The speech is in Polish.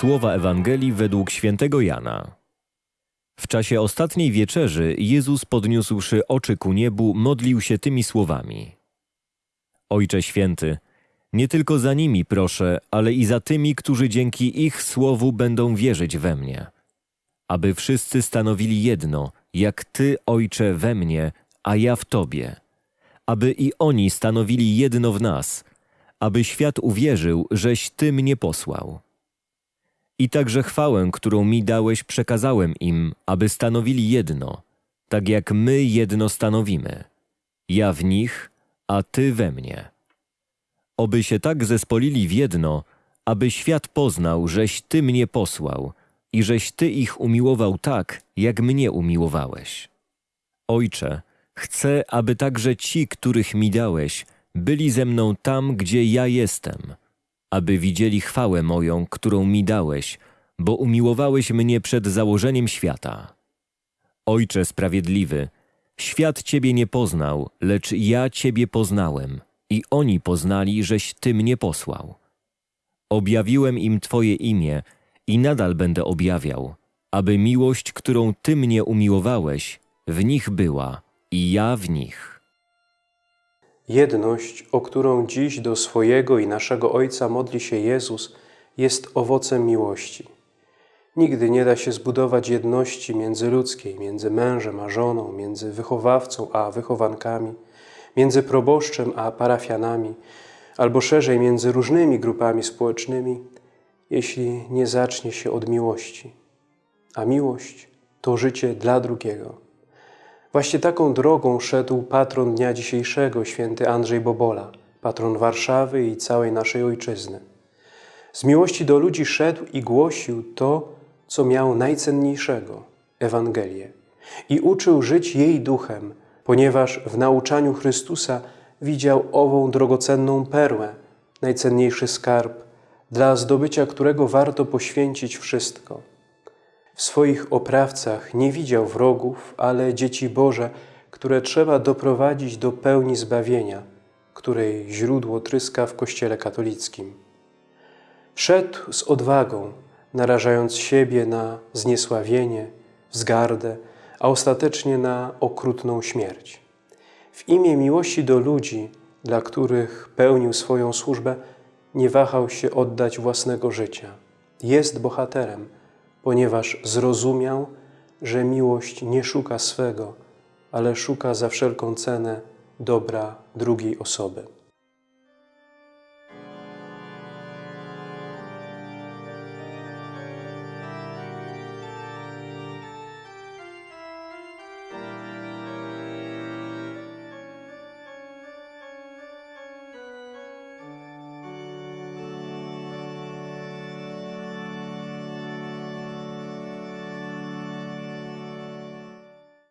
Słowa Ewangelii według świętego Jana. W czasie ostatniej wieczerzy Jezus podniósłszy oczy ku niebu, modlił się tymi słowami. Ojcze święty, nie tylko za nimi proszę, ale i za tymi, którzy dzięki ich słowu będą wierzyć we mnie. Aby wszyscy stanowili jedno, jak Ty, Ojcze, we mnie, a ja w Tobie. Aby i oni stanowili jedno w nas, aby świat uwierzył, żeś Ty mnie posłał. I także chwałę, którą mi dałeś, przekazałem im, aby stanowili jedno, tak jak my jedno stanowimy. Ja w nich, a Ty we mnie. Oby się tak zespolili w jedno, aby świat poznał, żeś Ty mnie posłał i żeś Ty ich umiłował tak, jak mnie umiłowałeś. Ojcze, chcę, aby także ci, których mi dałeś, byli ze mną tam, gdzie ja jestem, aby widzieli chwałę moją, którą mi dałeś, bo umiłowałeś mnie przed założeniem świata. Ojcze sprawiedliwy, świat Ciebie nie poznał, lecz ja Ciebie poznałem i oni poznali, żeś Ty mnie posłał. Objawiłem im Twoje imię i nadal będę objawiał, aby miłość, którą Ty mnie umiłowałeś, w nich była i ja w nich. Jedność, o którą dziś do swojego i naszego Ojca modli się Jezus, jest owocem miłości. Nigdy nie da się zbudować jedności międzyludzkiej, między mężem a żoną, między wychowawcą a wychowankami, między proboszczem a parafianami, albo szerzej między różnymi grupami społecznymi, jeśli nie zacznie się od miłości. A miłość to życie dla drugiego. Właśnie taką drogą szedł patron dnia dzisiejszego, święty Andrzej Bobola, patron Warszawy i całej naszej ojczyzny. Z miłości do ludzi szedł i głosił to, co miał najcenniejszego Ewangelię i uczył żyć jej duchem, ponieważ w nauczaniu Chrystusa widział ową drogocenną perłę, najcenniejszy skarb, dla zdobycia którego warto poświęcić wszystko. W swoich oprawcach nie widział wrogów, ale dzieci Boże, które trzeba doprowadzić do pełni zbawienia, której źródło tryska w Kościele katolickim. Szedł z odwagą, narażając siebie na zniesławienie, wzgardę, a ostatecznie na okrutną śmierć. W imię miłości do ludzi, dla których pełnił swoją służbę, nie wahał się oddać własnego życia. Jest bohaterem, ponieważ zrozumiał, że miłość nie szuka swego, ale szuka za wszelką cenę dobra drugiej osoby.